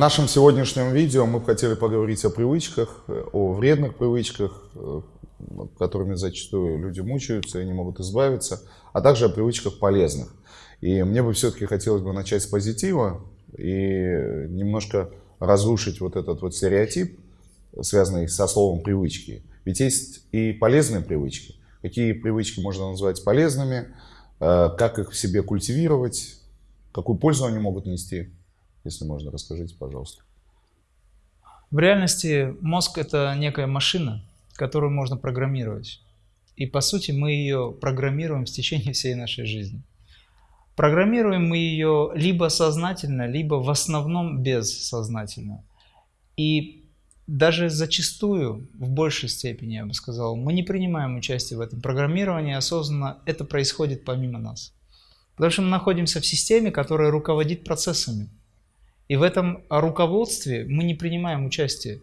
нашем сегодняшнем видео мы хотели поговорить о привычках, о вредных привычках, э, которыми зачастую люди мучаются и не могут избавиться, а также о привычках полезных. И мне бы все-таки хотелось бы начать с позитива и немножко разрушить вот этот вот стереотип, связанный со словом привычки. Ведь есть и полезные привычки. Какие привычки можно назвать полезными, э, как их в себе культивировать, какую пользу они могут нести. Если можно, расскажите, пожалуйста. В реальности мозг – это некая машина, которую можно программировать. И по сути мы ее программируем в течение всей нашей жизни. Программируем мы ее либо сознательно, либо в основном бессознательно. И даже зачастую, в большей степени, я бы сказал, мы не принимаем участие в этом программировании осознанно, это происходит помимо нас. Потому что мы находимся в системе, которая руководит процессами. И в этом руководстве мы не принимаем участие.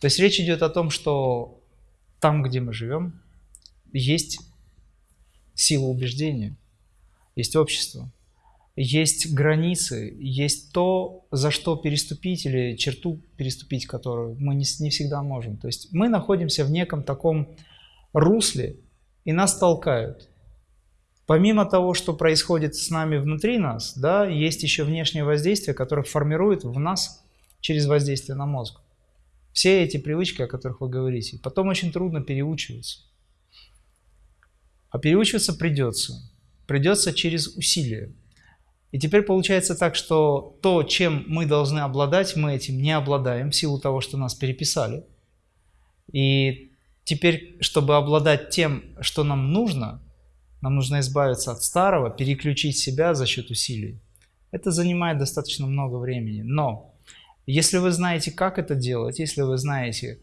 То есть речь идет о том, что там, где мы живем, есть сила убеждения, есть общество, есть границы, есть то, за что переступить или черту переступить, которую мы не, не всегда можем. То есть мы находимся в неком таком русле, и нас толкают. Помимо того, что происходит с нами внутри нас, да, есть еще внешнее воздействие, которое формирует в нас через воздействие на мозг. Все эти привычки, о которых вы говорите, потом очень трудно переучиваться. А переучиваться придется. Придется через усилия. И теперь получается так, что то, чем мы должны обладать, мы этим не обладаем в силу того, что нас переписали. И теперь, чтобы обладать тем, что нам нужно, нам нужно избавиться от старого, переключить себя за счет усилий. Это занимает достаточно много времени. Но если вы знаете, как это делать, если вы знаете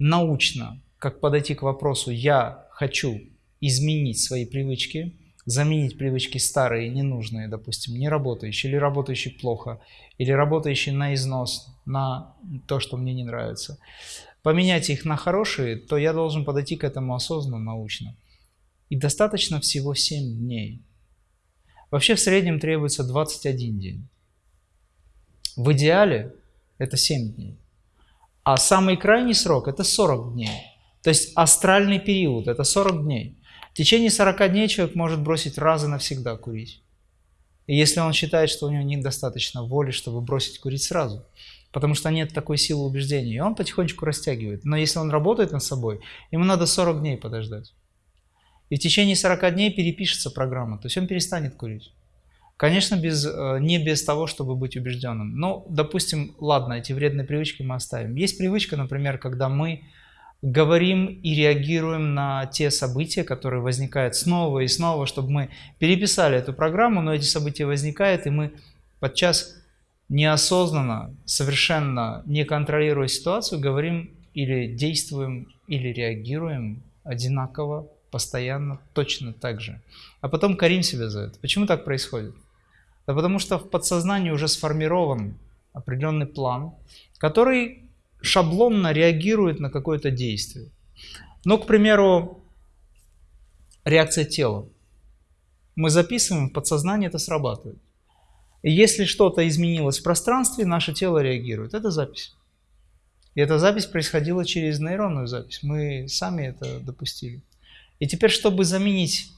научно, как подойти к вопросу «я хочу изменить свои привычки», заменить привычки старые, ненужные, допустим, не работающие, или работающие плохо, или работающие на износ, на то, что мне не нравится, поменять их на хорошие, то я должен подойти к этому осознанно, научно. И достаточно всего 7 дней. Вообще в среднем требуется 21 день. В идеале это 7 дней. А самый крайний срок это 40 дней. То есть астральный период это 40 дней. В течение 40 дней человек может бросить раз и навсегда курить. И если он считает, что у него недостаточно воли, чтобы бросить курить сразу, потому что нет такой силы убеждения, и он потихонечку растягивает. Но если он работает над собой, ему надо 40 дней подождать. И в течение 40 дней перепишется программа, то есть он перестанет курить. Конечно, без, э, не без того, чтобы быть убежденным. Но, допустим, ладно, эти вредные привычки мы оставим. Есть привычка, например, когда мы говорим и реагируем на те события, которые возникают снова и снова, чтобы мы переписали эту программу, но эти события возникают, и мы подчас неосознанно, совершенно не контролируя ситуацию, говорим или действуем, или реагируем одинаково постоянно точно так же. А потом корим себя за это. Почему так происходит? Да потому что в подсознании уже сформирован определенный план, который шаблонно реагирует на какое-то действие. Ну, к примеру, реакция тела. Мы записываем, в подсознании это срабатывает. И если что-то изменилось в пространстве, наше тело реагирует. Это запись. И эта запись происходила через нейронную запись. Мы сами это допустили. И теперь, чтобы заменить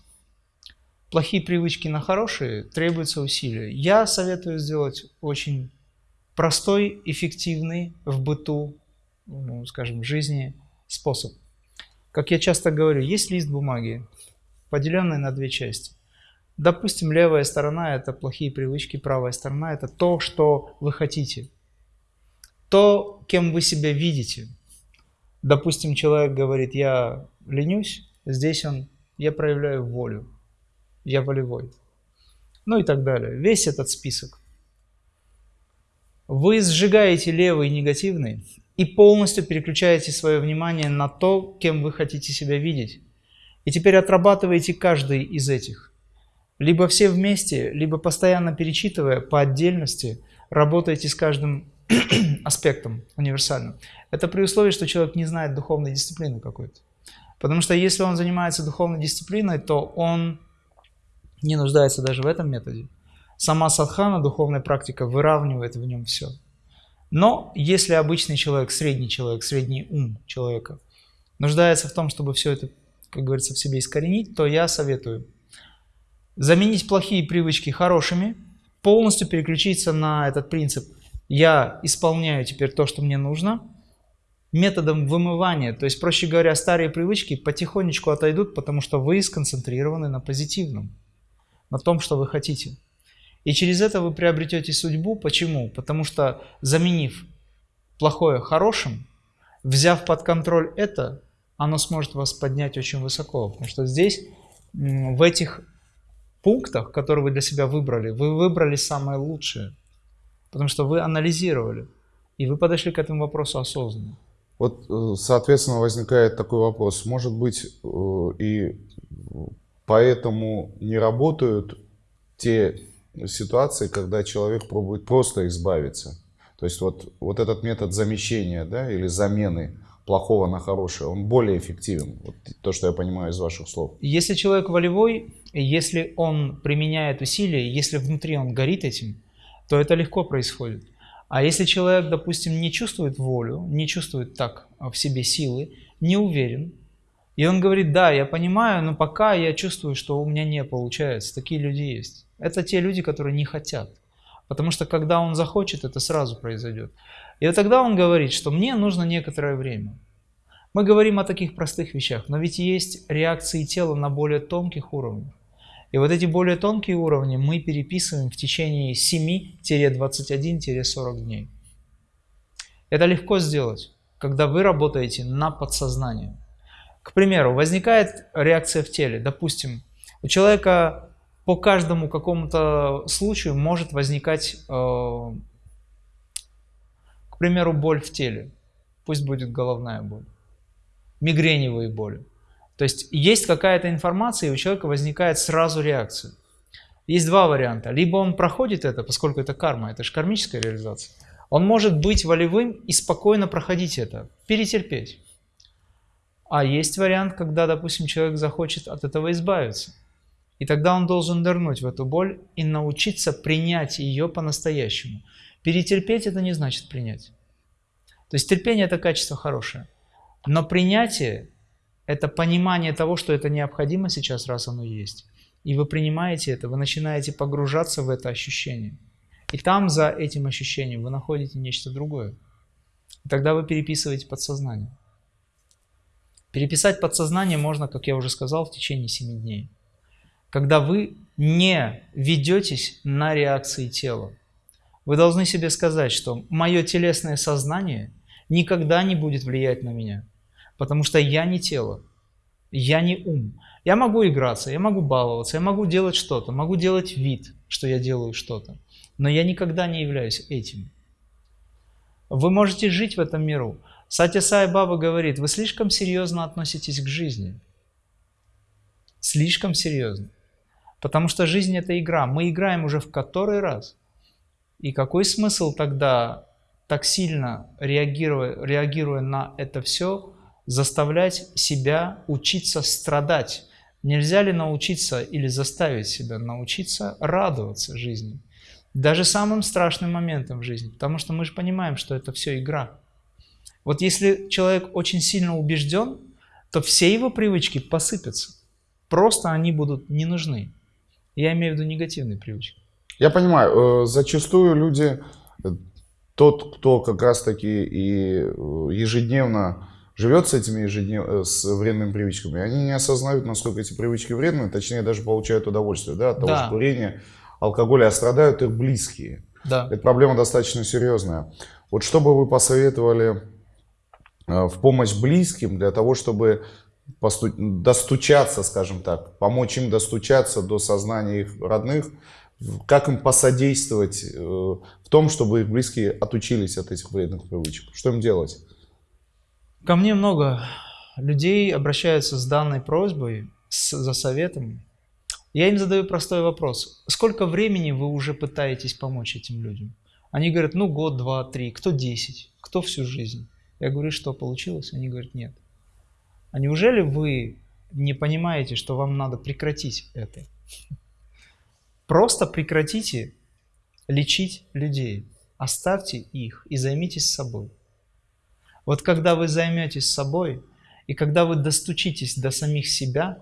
плохие привычки на хорошие, требуется усилия. Я советую сделать очень простой, эффективный в быту, ну, скажем, жизни способ. Как я часто говорю, есть лист бумаги, поделенный на две части. Допустим, левая сторона – это плохие привычки, правая сторона – это то, что вы хотите. То, кем вы себя видите. Допустим, человек говорит, я ленюсь, Здесь он, я проявляю волю, я волевой. Ну и так далее. Весь этот список. Вы сжигаете левый негативный и полностью переключаете свое внимание на то, кем вы хотите себя видеть. И теперь отрабатываете каждый из этих. Либо все вместе, либо постоянно перечитывая по отдельности, работаете с каждым аспектом универсальным. Это при условии, что человек не знает духовной дисциплины какой-то. Потому что если он занимается духовной дисциплиной, то он не нуждается даже в этом методе. Сама садхана, духовная практика, выравнивает в нем все. Но если обычный человек, средний человек, средний ум человека нуждается в том, чтобы все это, как говорится, в себе искоренить, то я советую заменить плохие привычки хорошими, полностью переключиться на этот принцип. Я исполняю теперь то, что мне нужно, методом вымывания. То есть, проще говоря, старые привычки потихонечку отойдут, потому что вы сконцентрированы на позитивном, на том, что вы хотите. И через это вы приобретете судьбу. Почему? Потому что заменив плохое хорошим, взяв под контроль это, оно сможет вас поднять очень высоко. Потому что здесь, в этих пунктах, которые вы для себя выбрали, вы выбрали самое лучшее. Потому что вы анализировали. И вы подошли к этому вопросу осознанно. Вот, э, соответственно, возникает такой вопрос. Может быть, э, и поэтому не работают те ситуации, когда человек пробует просто избавиться. То есть вот, вот этот метод замещения да, или замены плохого на хорошее, он более эффективен. Вот то, что я понимаю из ваших слов. Если человек волевой, если он применяет усилия, если внутри он горит этим, то это легко происходит. А если человек, допустим, не чувствует волю, не чувствует так в себе силы, не уверен, и он говорит, да, я понимаю, но пока я чувствую, что у меня не получается. Такие люди есть. Это те люди, которые не хотят. Потому что когда он захочет, это сразу произойдет. И вот тогда он говорит, что мне нужно некоторое время. Мы говорим о таких простых вещах, но ведь есть реакции тела на более тонких уровнях. И вот эти более тонкие уровни мы переписываем в течение 7-21-40 дней. Это легко сделать, когда вы работаете на подсознание. К примеру, возникает реакция в теле. Допустим, у человека по каждому какому-то случаю может возникать, э, к примеру, боль в теле. Пусть будет головная боль, мигреневые боли. То есть есть какая-то информация, и у человека возникает сразу реакция. Есть два варианта. Либо он проходит это, поскольку это карма, это же кармическая реализация. Он может быть волевым и спокойно проходить это, перетерпеть. А есть вариант, когда, допустим, человек захочет от этого избавиться. И тогда он должен нырнуть в эту боль и научиться принять ее по-настоящему. Перетерпеть это не значит принять. То есть терпение это качество хорошее. Но принятие это понимание того, что это необходимо сейчас, раз оно есть. И вы принимаете это, вы начинаете погружаться в это ощущение. И там за этим ощущением вы находите нечто другое. И тогда вы переписываете подсознание. Переписать подсознание можно, как я уже сказал, в течение 7 дней. Когда вы не ведетесь на реакции тела. Вы должны себе сказать, что мое телесное сознание никогда не будет влиять на меня. Потому что я не тело, я не ум. Я могу играться, я могу баловаться, я могу делать что-то, могу делать вид, что я делаю что-то. Но я никогда не являюсь этим. Вы можете жить в этом миру. Сатя Сай Баба говорит, вы слишком серьезно относитесь к жизни. Слишком серьезно. Потому что жизнь это игра. Мы играем уже в который раз. И какой смысл тогда так сильно реагируя, реагируя на это все, заставлять себя учиться страдать. Нельзя ли научиться или заставить себя научиться радоваться жизни? Даже самым страшным моментом в жизни, потому что мы же понимаем, что это все игра. Вот если человек очень сильно убежден, то все его привычки посыпятся. Просто они будут не нужны. Я имею в виду негативные привычки. Я понимаю, э, зачастую люди, э, тот, кто как раз таки и э, ежедневно живет с этими ежеднев... Э, с вредными привычками, они не осознают, насколько эти привычки вредны, точнее даже получают удовольствие да, от того да. же курения, алкоголя, а страдают их близкие. Да. Эта проблема достаточно серьезная. Вот что бы вы посоветовали э, в помощь близким для того, чтобы посту... достучаться, скажем так, помочь им достучаться до сознания их родных, как им посодействовать э, в том, чтобы их близкие отучились от этих вредных привычек? Что им делать? Ко мне много людей обращаются с данной просьбой, с, за советом. Я им задаю простой вопрос. Сколько времени вы уже пытаетесь помочь этим людям? Они говорят, ну год, два, три, кто десять, кто всю жизнь. Я говорю, что получилось? Они говорят, нет. А неужели вы не понимаете, что вам надо прекратить это? Просто прекратите лечить людей. оставьте их и займитесь собой. Вот когда вы займетесь собой, и когда вы достучитесь до самих себя,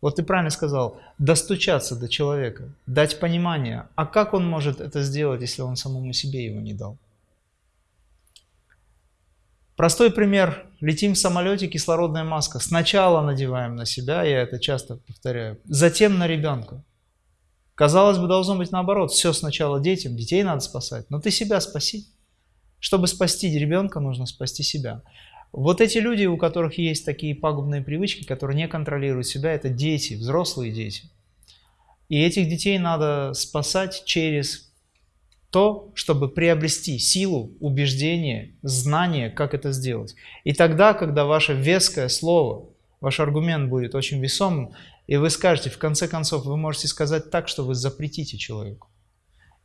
вот ты правильно сказал, достучаться до человека, дать понимание, а как он может это сделать, если он самому себе его не дал? Простой пример. Летим в самолете, кислородная маска. Сначала надеваем на себя, я это часто повторяю, затем на ребенка. Казалось бы, должно быть наоборот. Все сначала детям, детей надо спасать. Но ты себя спаси. Чтобы спасти ребенка, нужно спасти себя. Вот эти люди, у которых есть такие пагубные привычки, которые не контролируют себя, это дети, взрослые дети. И этих детей надо спасать через то, чтобы приобрести силу, убеждение, знание, как это сделать. И тогда, когда ваше веское слово, ваш аргумент будет очень весомым, и вы скажете, в конце концов, вы можете сказать так, что вы запретите человеку.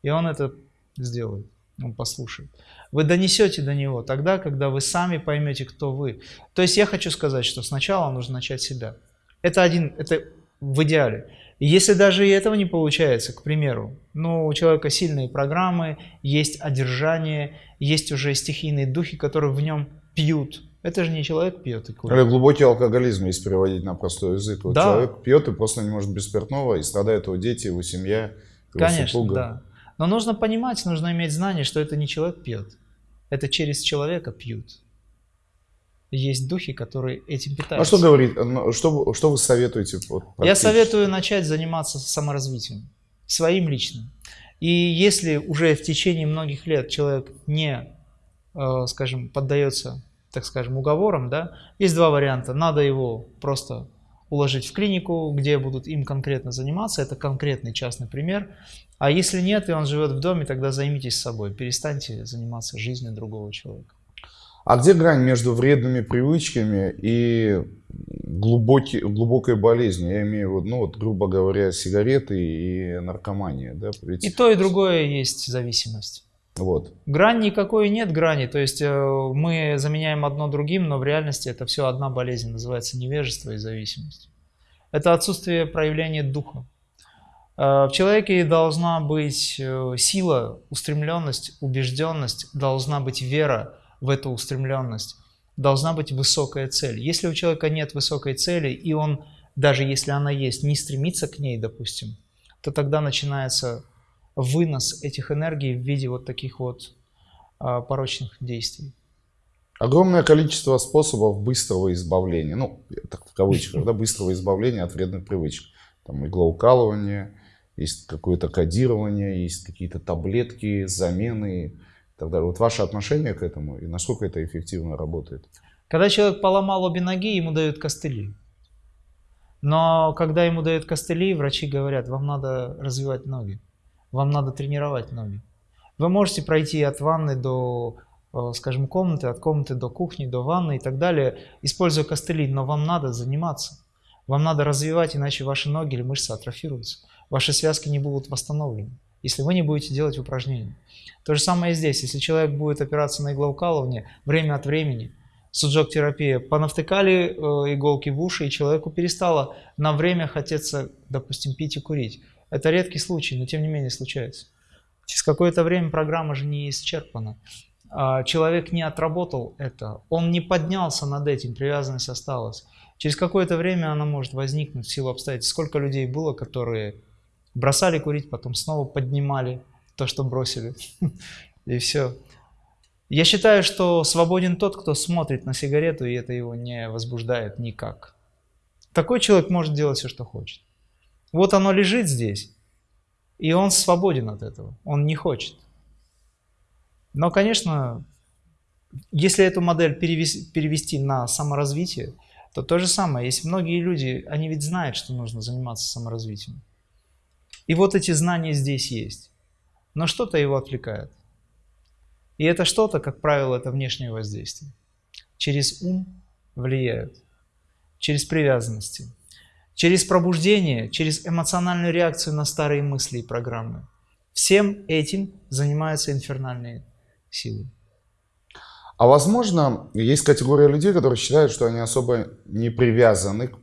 И он это сделает, он послушает. Вы донесете до него тогда, когда вы сами поймете, кто вы. То есть я хочу сказать, что сначала нужно начать себя. Это один, это в идеале. Если даже и этого не получается, к примеру, ну, у человека сильные программы, есть одержание, есть уже стихийные духи, которые в нем пьют. Это же не человек пьет и курит. Или глубокий алкоголизм, если переводить на простой язык. Вот Да. Человек пьет и просто не может без спиртного, и страдают его дети, его семья, его Конечно, супруга. да. Но нужно понимать, нужно иметь знание, что это не человек пьет. Это через человека пьют. Есть духи, которые этим А питаются. что говорит, ну, что, что вы советуете? вот, Я советую начать заниматься саморазвитием, своим личным. И если уже в течение многих лет человек не, э, скажем, поддается, так скажем, уговорам, да, есть два варианта. Надо его просто уложить в клинику, где будут им конкретно заниматься. Это конкретный частный пример. А если нет, и он живет в доме, тогда займитесь собой. Перестаньте заниматься жизнью другого человека. А где грань между вредными привычками и глубокий, глубокой болезнью? Я имею в виду, ну вот, грубо говоря, сигареты и наркомания. Да? Ведь- И то, и другое есть зависимость. Вот. Грань никакой нет грани, то есть э, мы заменяем одно другим, но в реальности это все одна болезнь, называется невежество и зависимость. Это отсутствие проявления духа. Э, В человеке должна быть э, сила, устремленность, убежденность, должна быть вера в эту устремленность, должна быть высокая цель. Если у человека нет высокой цели, и он, даже если она есть, не стремится к ней, допустим, то тогда начинается вынос этих энергий в виде вот таких вот а, порочных действий. Огромное количество способов быстрого избавления, ну, так в кавычках, да, быстрого избавления от вредных привычек. Там иглоукалывание, есть какое-то кодирование, есть какие-то таблетки, замены и так далее. Вот ваше отношение к этому и насколько это эффективно работает? Когда человек поломал обе ноги, ему дают костыли. Но когда ему дают костыли, врачи говорят, вам надо развивать ноги, вам надо тренировать ноги. Вы можете пройти от ванны до, э, скажем, комнаты, от комнаты до кухни, до ванны и так далее, используя костыли, но вам надо заниматься. Вам надо развивать, иначе ваши ноги или мышцы атрофируются. Ваши связки не будут восстановлены, если вы не будете делать упражнения. То же самое и здесь. Если человек будет опираться на иглоукалывание время от времени, суджок-терапия, понавтыкали э, иголки в уши, и человеку перестало на время хотеться, допустим, пить и курить. Это редкий случай, но тем не менее случается. Через какое-то время программа же не исчерпана. А Человек не отработал это, он не поднялся над этим, привязанность осталась. Через какое-то время она может возникнуть в силу обстоятельств. Сколько людей было, которые бросали курить, потом снова поднимали то, что бросили. И все. Я считаю, что свободен тот, кто смотрит на сигарету, и это его не возбуждает никак. Такой человек может делать все, что хочет. Вот оно лежит здесь, и он свободен от этого. Он не хочет. Но, конечно, если эту модель перевес- перевести на саморазвитие, то то же самое. Есть многие люди, они ведь знают, что нужно заниматься саморазвитием. И вот эти знания здесь есть. Но что-то его отвлекает. И это что-то, как правило, это внешнее воздействие. Через ум влияют, через привязанности, через пробуждение, через эмоциональную реакцию на старые мысли и программы. Всем этим занимаются инфернальные силы. А возможно, есть категория людей, которые считают, что они особо не привязаны к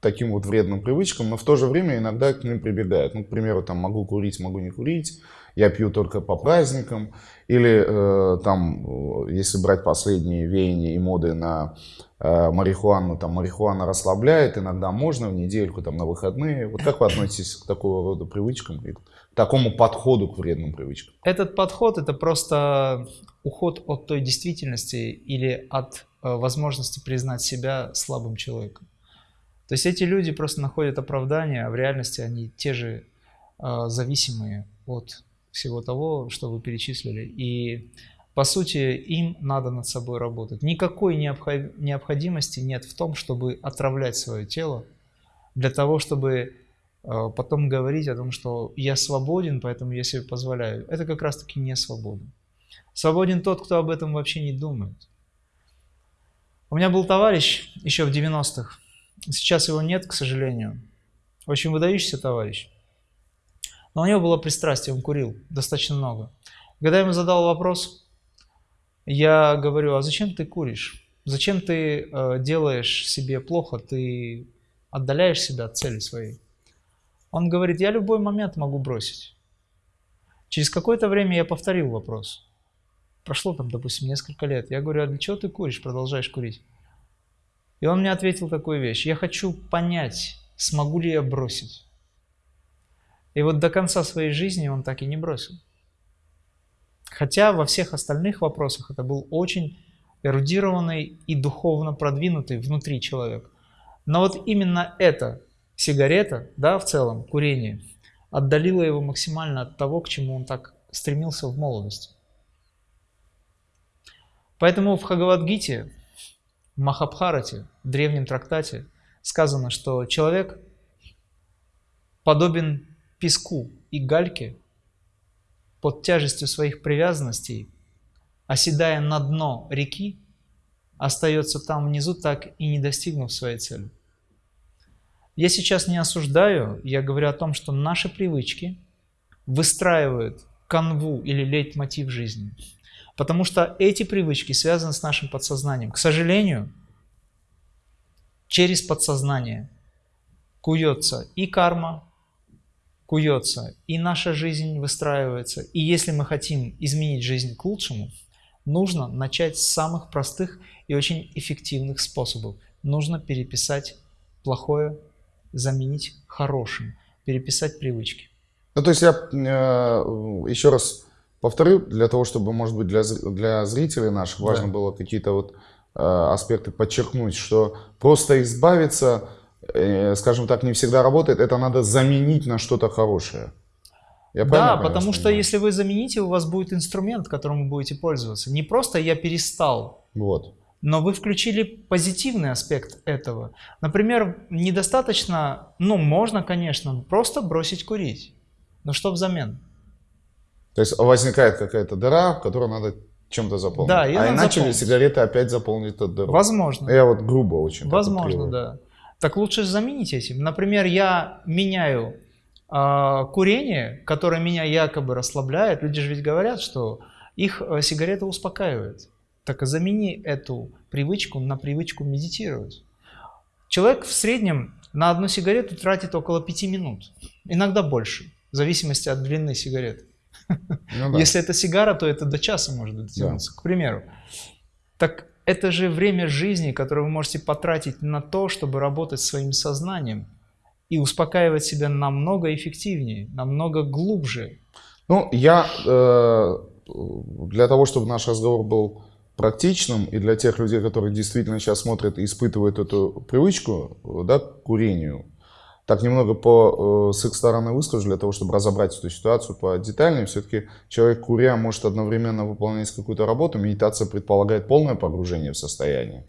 таким вот вредным привычкам, но в то же время иногда к ним прибегают. Ну, к примеру, там могу курить, могу не курить, я пью только по праздникам, или э, там, э, если брать последние веяния и моды на э, марихуану, там марихуана расслабляет, иногда можно в недельку, там на выходные. Вот как вы относитесь к такого рода привычкам и к такому подходу к вредным привычкам? Этот подход это просто уход от той действительности или от э, возможности признать себя слабым человеком. То есть эти люди просто находят оправдание, а в реальности они те же э, зависимые от всего того, что вы перечислили. И по сути им надо над собой работать. Никакой необходимости нет в том, чтобы отравлять свое тело для того, чтобы э, потом говорить о том, что я свободен, поэтому я себе позволяю. Это как раз таки не свобода. Свободен тот, кто об этом вообще не думает. У меня был товарищ еще в 90-х, сейчас его нет, к сожалению. Очень выдающийся товарищ. Но у него было пристрастие, он курил достаточно много. Когда я ему задал вопрос, я говорю, а зачем ты куришь? Зачем ты э, делаешь себе плохо? Ты отдаляешь себя от цели своей. Он говорит, я любой момент могу бросить. Через какое-то время я повторил вопрос. Прошло там, допустим, несколько лет. Я говорю, а для чего ты куришь, продолжаешь курить? И он мне ответил такую вещь. Я хочу понять, смогу ли я бросить. И вот до конца своей жизни он так и не бросил. Хотя во всех остальных вопросах это был очень эрудированный и духовно продвинутый внутри человек. Но вот именно эта сигарета, да, в целом, курение, отдалило его максимально от того, к чему он так стремился в молодости. Поэтому в Хагавадгите, в Махабхарате, в древнем трактате, сказано, что человек подобен песку и гальке под тяжестью своих привязанностей, оседая на дно реки, остается там внизу, так и не достигнув своей цели. Я сейчас не осуждаю, я говорю о том, что наши привычки выстраивают канву или лейтмотив жизни. Потому что эти привычки связаны с нашим подсознанием. К сожалению, через подсознание куется и карма, куется, и наша жизнь выстраивается. И если мы хотим изменить жизнь к лучшему, нужно начать с самых простых и очень эффективных способов. Нужно переписать плохое, заменить хорошим, переписать привычки. Ну, то есть я э, еще раз повторю, для того, чтобы, может быть, для, для зрителей наших важно да. было какие-то вот э, аспекты подчеркнуть, что просто избавиться скажем так, не всегда работает, это надо заменить на что-то хорошее. Я да, потому что если вы замените, у вас будет инструмент, которым вы будете пользоваться. Не просто я перестал. Вот. Но вы включили позитивный аспект этого. Например, недостаточно, ну, можно, конечно, просто бросить курить. Но что взамен? То есть возникает какая-то дыра, в которую надо чем-то заполнить. Да, а иначе заполнить. сигареты опять заполнить эту дыру. Возможно. Я вот грубо очень. Возможно, да. Так лучше заменить этим. Например, я меняю э, курение, которое меня якобы расслабляет. Люди же ведь говорят, что их э, сигарета успокаивает. Так замени эту привычку на привычку медитировать. Человек в среднем на одну сигарету тратит около пяти минут, иногда больше, в зависимости от длины сигареты. Ну, да. Если это сигара, то это до часа может дотянуться, да. к примеру. Так это же время жизни, которое вы можете потратить на то, чтобы работать своим сознанием и успокаивать себя намного эффективнее, намного глубже. Ну, я э, для того, чтобы наш разговор был практичным, и для тех людей, которые действительно сейчас смотрят и испытывают эту привычку да, к курению, так немного по, э, с их стороны выскажу, для того, чтобы разобрать эту ситуацию по детальнее. Все-таки человек, куря, может одновременно выполнять какую-то работу. Медитация предполагает полное погружение в состояние.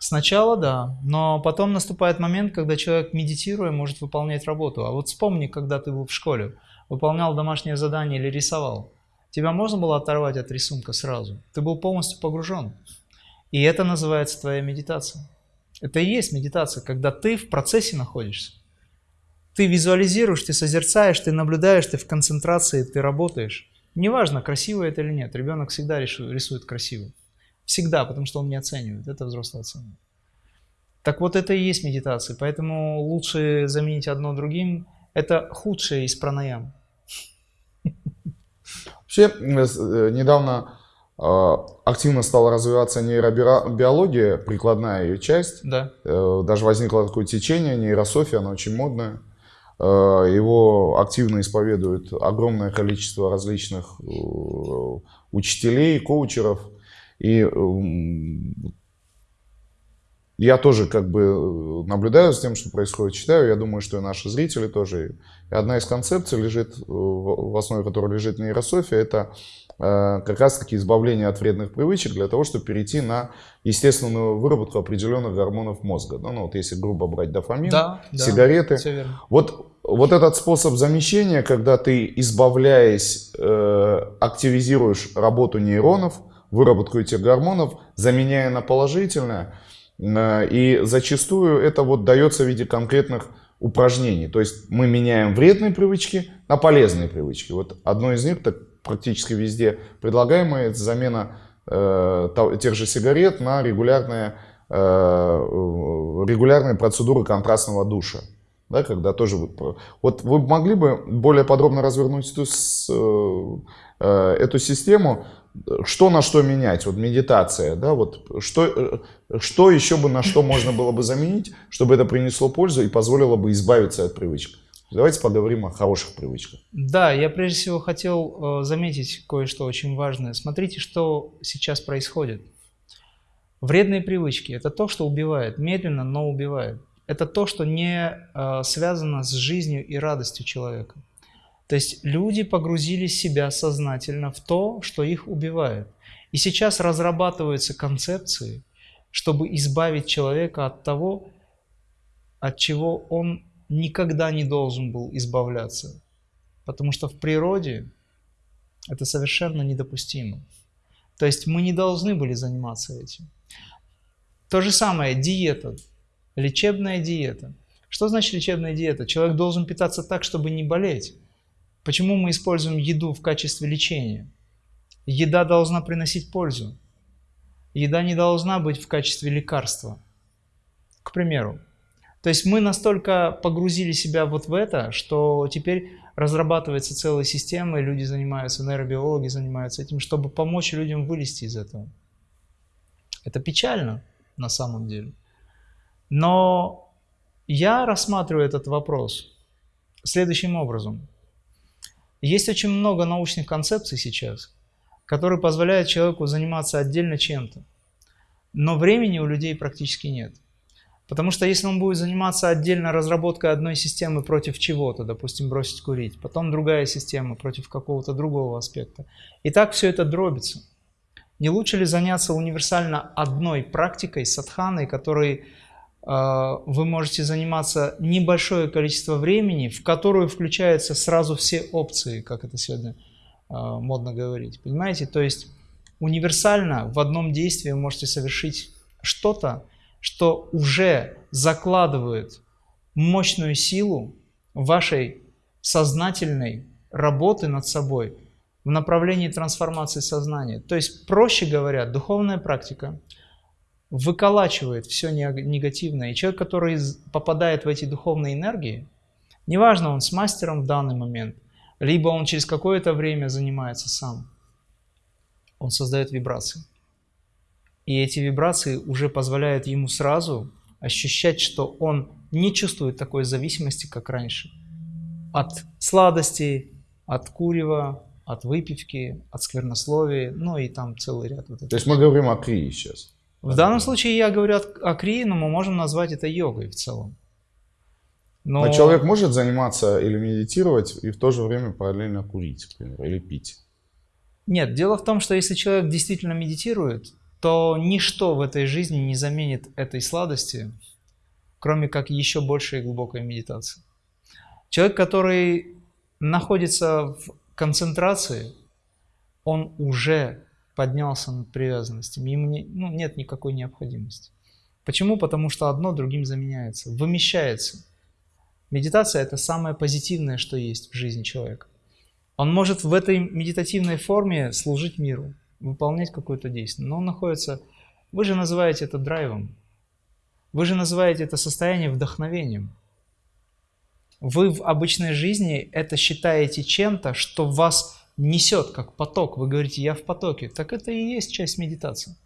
Сначала да, но потом наступает момент, когда человек, медитируя, может выполнять работу. А вот вспомни, когда ты был в школе, выполнял домашнее задание или рисовал. Тебя можно было оторвать от рисунка сразу. Ты был полностью погружен. И это называется твоя медитация. Это и есть медитация, когда ты в процессе находишься. Ты визуализируешь, ты созерцаешь, ты наблюдаешь, ты в концентрации, ты работаешь. Неважно, красиво это или нет, ребенок всегда рисует красиво. Всегда, потому что он не оценивает, это взрослый оценивает. Так вот это и есть медитация. Поэтому лучше заменить одно другим. Это худшее из пранаям. Вообще, э, недавно а, активно стала развиваться нейробиология, прикладная ее часть. Да. Э, даже возникло такое течение, нейрософия, она очень модная. Э, его активно исповедует огромное количество различных учителей, коучеров. И я тоже как бы э, наблюдаю за тем, что происходит, читаю. Я думаю, что и наши зрители тоже. И одна из концепций лежит, э, в основе которой лежит нейрософия, это э, как раз-таки избавление от вредных привычек для того, чтобы перейти на естественную выработку определенных гормонов мозга. Ну, ну вот если грубо брать дофамин, да, сигареты. Да, вот, вот этот способ замещения, когда ты, избавляясь, активизируешь работу нейронов, выработку этих гормонов, заменяя на положительное – Э, и зачастую это вот дается в виде конкретных упражнений. То есть мы меняем вредные привычки на полезные привычки. Вот одно из них, так практически везде предлагаемое, это замена э, тех же сигарет на регулярные, э, регулярные процедуры контрастного душа. Да, когда тоже вот вы могли бы более подробно развернуть эту, э, э, эту систему, что на что менять, вот медитация, да, вот что, э, что еще бы на что можно было бы заменить, чтобы это принесло пользу и позволило бы избавиться от привычек. Давайте поговорим о хороших привычках. Да, я прежде всего хотел э, заметить кое-что очень важное. Смотрите, что сейчас происходит. Вредные привычки – это то, что убивает, медленно, но убивает. Это то, что не э, связано с жизнью и радостью человека. То есть люди погрузили себя сознательно в то, что их убивает. И сейчас разрабатываются концепции, чтобы избавить человека от того, от чего он никогда не должен был избавляться. Потому что в природе это совершенно недопустимо. То есть мы не должны были заниматься этим. То же самое диета, лечебная диета. Что значит лечебная диета? Человек должен питаться так, чтобы не болеть. Почему мы используем еду в качестве лечения? Еда должна приносить пользу. Еда не должна быть в качестве лекарства. К примеру. То есть мы настолько погрузили себя вот в это, что теперь разрабатывается целая система, и люди занимаются, нейробиологи занимаются этим, чтобы помочь людям вылезти из этого. Это печально на самом деле. Но я рассматриваю этот вопрос следующим образом. Есть очень много научных концепций сейчас, которые позволяют человеку заниматься отдельно чем-то. Но времени у людей практически нет. Потому что если он будет заниматься отдельно разработкой одной системы против чего-то, допустим, бросить курить, потом другая система против какого-то другого аспекта, и так все это дробится. Не лучше ли заняться универсально одной практикой, садханой, которой а, вы можете заниматься небольшое количество времени, в которую включаются сразу все опции, как это сегодня а, модно говорить. Понимаете? То есть универсально в одном действии вы можете совершить что-то, что уже закладывает мощную силу вашей сознательной работы над собой в направлении трансформации сознания. То есть, проще говоря, духовная практика – выколачивает все негативное. И человек, который попадает в эти духовные энергии, неважно, он с мастером в данный момент, либо он через какое-то время занимается сам, он создает вибрации. И эти вибрации уже позволяют ему сразу ощущать, что он не чувствует такой зависимости, как раньше. От сладостей, от курева, от выпивки, от сквернословия, ну и там целый ряд. Вот То есть мы говорим о крии сейчас. В данном случае я говорю о крии, но мы можем назвать это йогой в целом. Но... но человек может заниматься или медитировать и в то же время параллельно курить, например, или пить? Нет, дело в том, что если человек действительно медитирует, то ничто в этой жизни не заменит этой сладости, кроме как еще большей глубокой медитации. Человек, который находится в концентрации, он уже поднялся над привязанностями, ему не, ну, нет никакой необходимости. Почему? Потому что одно другим заменяется, вымещается. Медитация – это самое позитивное, что есть в жизни человека. Он может в этой медитативной форме служить миру, выполнять какое-то действие, но он находится, вы же называете это драйвом. Вы же называете это состояние вдохновением. Вы в обычной жизни это считаете чем-то, что вас несет как поток. Вы говорите, я в потоке. Так это и есть часть медитации.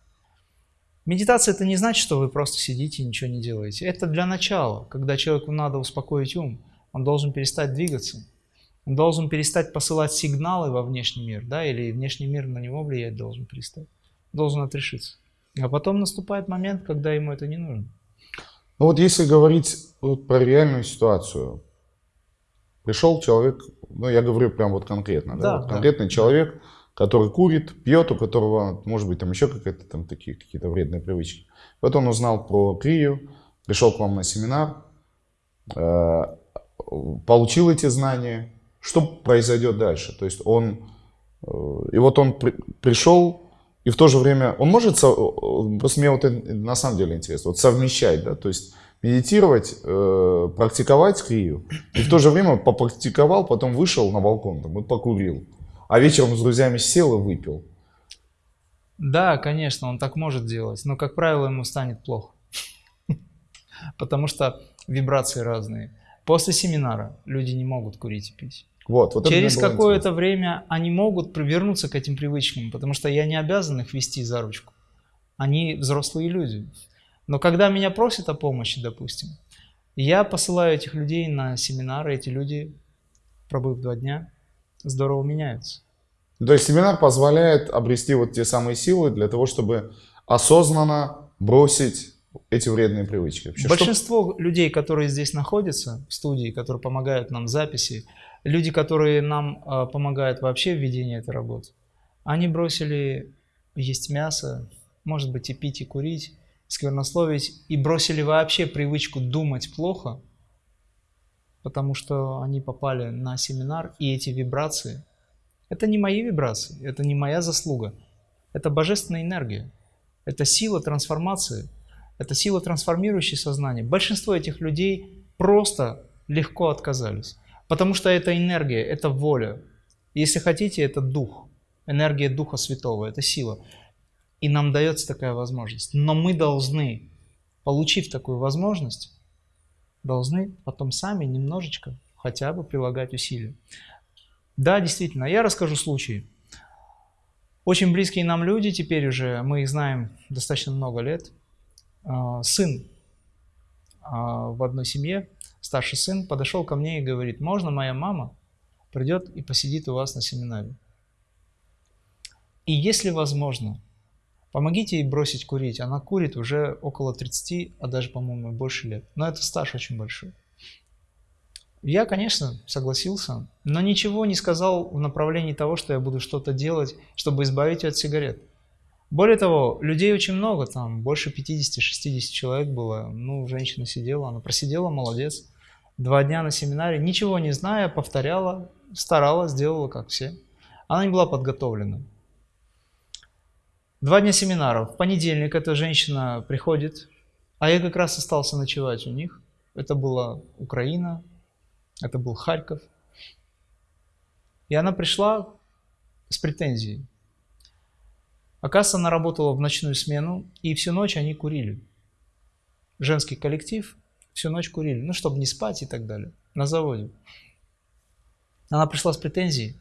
Медитация это не значит, что вы просто сидите и ничего не делаете. Это для начала, когда человеку надо успокоить ум. Он должен перестать двигаться. Он должен перестать посылать сигналы во внешний мир, да, или внешний мир на него влиять должен перестать. Должен отрешиться. А потом наступает момент, когда ему это не нужно. Ну вот если говорить вот про реальную ситуацию, пришел человек, ну я говорю прям вот конкретно, да, Да, вот да. конкретный человек, который курит, пьет, у которого, может быть, там еще какие-то там такие какие-то вредные привычки. Вот он узнал про крию, пришел к вам на семинар, э, получил эти знания. Что произойдет дальше? То есть он, э, и вот он при- пришел, и в то же время, он может, э, просто мне вот на самом деле интересно, вот совмещать, да, то есть медитировать, э, практиковать крию, и в то же время попрактиковал, потом вышел на балкон, там, и покурил, а вечером с друзьями сел и выпил. Да, конечно, он так может делать, но, как правило, ему станет плохо. Потому что вибрации разные. После семинара люди не могут курить и пить. Вот, вот Через какое-то время они могут вернуться к этим привычкам, потому что я не обязан их вести за ручку. Они взрослые люди. Но когда меня просят о помощи, допустим, я посылаю этих людей на семинары, эти люди, пробыв два дня, здорово меняются. То есть семинар позволяет обрести вот те самые силы для того, чтобы осознанно бросить эти вредные привычки. Вообще, что- Большинство людей, которые здесь находятся в студии, которые помогают нам в записи, люди, которые нам э, помогают вообще в ведении этой работы, они бросили есть мясо, может быть и пить, и курить, сквернословить, и бросили вообще привычку думать плохо, потому что они попали на семинар, и эти вибрации, это не мои вибрации, это не моя заслуга, это божественная энергия, это сила трансформации, это сила, трансформирующая сознание. Большинство этих людей просто легко отказались. Потому что это энергия, это воля. Если хотите, это дух. Энергия Духа Святого, это сила. И нам дается такая возможность. Но мы должны, получив такую возможность, должны потом сами немножечко хотя бы прилагать усилия. Да, действительно, я расскажу случай. Очень близкие нам люди теперь уже, мы их знаем достаточно много лет. А, Сын а, в одной семье, старший сын, подошел ко мне и говорит, можно моя мама придет и посидит у вас на семинаре? И если возможно, помогите ей бросить курить. Она курит уже около 30, а даже, по-моему, больше лет. Но это стаж очень большой. Я, конечно, согласился, но ничего не сказал в направлении того, что я буду что-то делать, чтобы избавить ее от сигарет. Более того, людей очень много, там больше 50-60 человек было. Ну, женщина сидела, она просидела, молодец. Два дня на семинаре, ничего не зная, повторяла, старалась, делала как все. Она не была подготовлена. Два дня семинара. В понедельник эта женщина приходит, а я как раз остался ночевать у них. Это была Украина, это был Харьков. И она пришла с претензией. Оказывается, она работала в ночную смену, и всю ночь они курили. Женский коллектив всю ночь курили, ну, чтобы не спать и так далее, на заводе. Она пришла с претензией,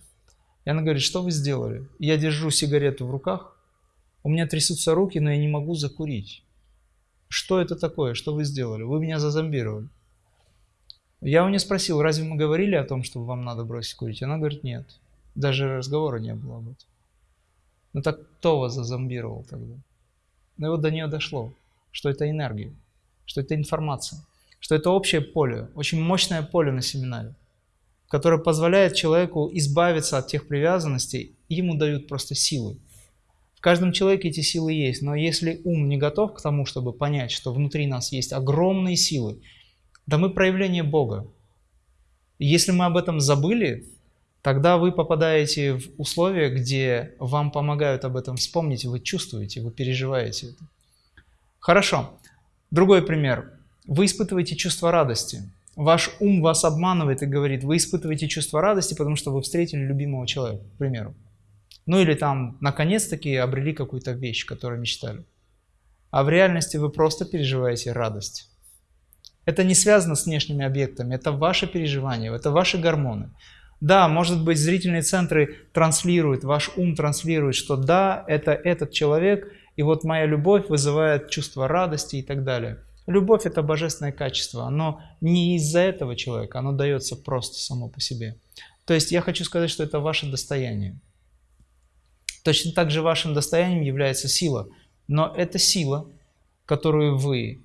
и она говорит, что вы сделали? Я держу сигарету в руках, у меня трясутся руки, но я не могу закурить. Что это такое? Что вы сделали? Вы меня зазомбировали. Я у нее спросил, разве мы говорили о том, что вам надо бросить курить? Она говорит, нет. Даже разговора не было об этом. Ну так кто вас зазомбировал тогда? Ну и вот до нее дошло, что это энергия, что это информация, что это общее поле, очень мощное поле на семинаре, которое позволяет человеку избавиться от тех привязанностей, и ему дают просто силы. В каждом человеке эти силы есть, но если ум не готов к тому, чтобы понять, что внутри нас есть огромные силы, да мы проявление Бога. Если мы об этом забыли, тогда вы попадаете в условия, где вам помогают об этом вспомнить, вы чувствуете, вы переживаете это. Хорошо. Другой пример. Вы испытываете чувство радости. Ваш ум вас обманывает и говорит, вы испытываете чувство радости, потому что вы встретили любимого человека, к примеру. Ну или там, наконец-таки, обрели какую-то вещь, которую мечтали. а в реальности вы просто переживаете радость. Это не связано с внешними объектами, это ваше переживание, это ваши гормоны. Да, может быть, зрительные центры транслируют, ваш ум транслирует, что да, это этот человек, и вот моя любовь вызывает чувство радости и так далее. Любовь – это божественное качество, оно не из-за этого человека, оно дается просто само по себе. То есть я хочу сказать, что это ваше достояние. Точно так же вашим достоянием является сила, но это сила, которую вы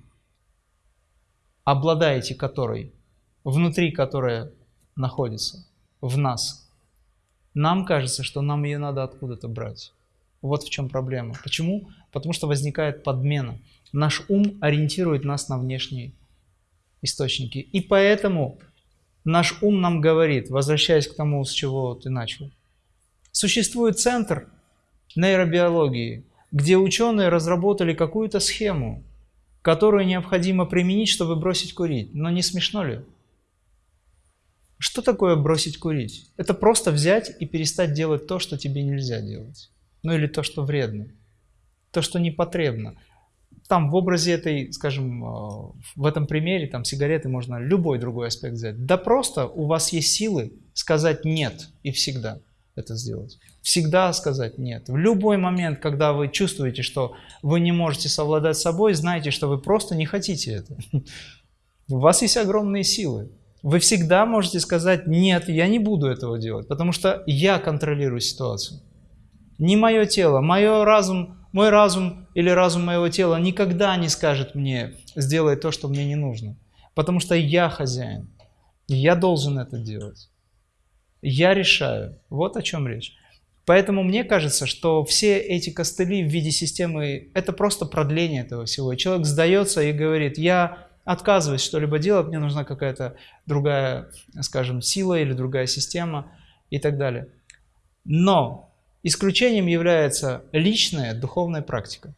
обладаете которой, внутри которой находится, в нас. Нам кажется, что нам ее надо откуда-то брать. Вот в чем проблема. Почему? Потому что возникает подмена. Наш ум ориентирует нас на внешние источники. И поэтому наш ум нам говорит, возвращаясь к тому, с чего ты начал. Существует центр нейробиологии, где ученые разработали какую-то схему, которую необходимо применить, чтобы бросить курить. Но не смешно ли? Что такое бросить курить? Это просто взять и перестать делать то, что тебе нельзя делать. Ну или то, что вредно. То, что непотребно. Там в образе этой, скажем, э, в этом примере, там сигареты можно любой другой аспект взять. Да просто у вас есть силы сказать «нет» и всегда это сделать. Всегда сказать «нет». В любой момент, когда вы чувствуете, что вы не можете совладать собой, знайте, что вы просто не хотите это. У вас есть огромные силы. Вы всегда можете сказать «нет, я не буду этого делать», потому что я контролирую ситуацию. Не мое тело, мое разум, мой разум или разум моего тела никогда не скажет мне «сделай то, что мне не нужно», потому что я хозяин, я должен это делать. Я решаю. Вот о чем речь. Поэтому мне кажется, что все эти костыли в виде системы – это просто продление этого всего. Человек сдается и говорит, я отказываюсь что-либо делать, мне нужна какая-то другая, скажем, сила или другая система и так далее. Но исключением является личная духовная практика.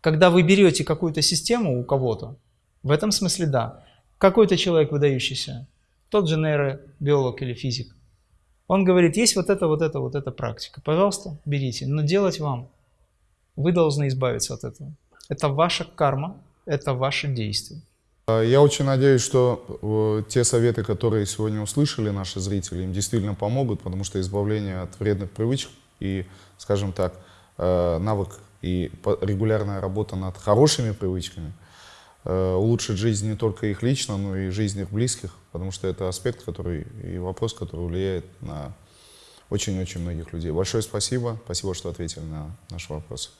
Когда вы берете какую-то систему у кого-то, в этом смысле да, какой-то человек выдающийся, тот же нейробиолог или физик. Он говорит, есть вот это, вот это, вот эта практика. Пожалуйста, берите. Но делать вам. Вы должны избавиться от этого. Это ваша карма, это ваше действие. А, я очень надеюсь, что э, те советы, которые сегодня услышали наши зрители, им действительно помогут, потому что избавление от вредных привычек и, скажем так, э, навык и регулярная работа над хорошими привычками – улучшить жизнь не только их лично, но и жизнь их близких, потому что это аспект, который и вопрос, который влияет на очень-очень многих людей. Большое спасибо. Спасибо, что ответили на наши вопросы.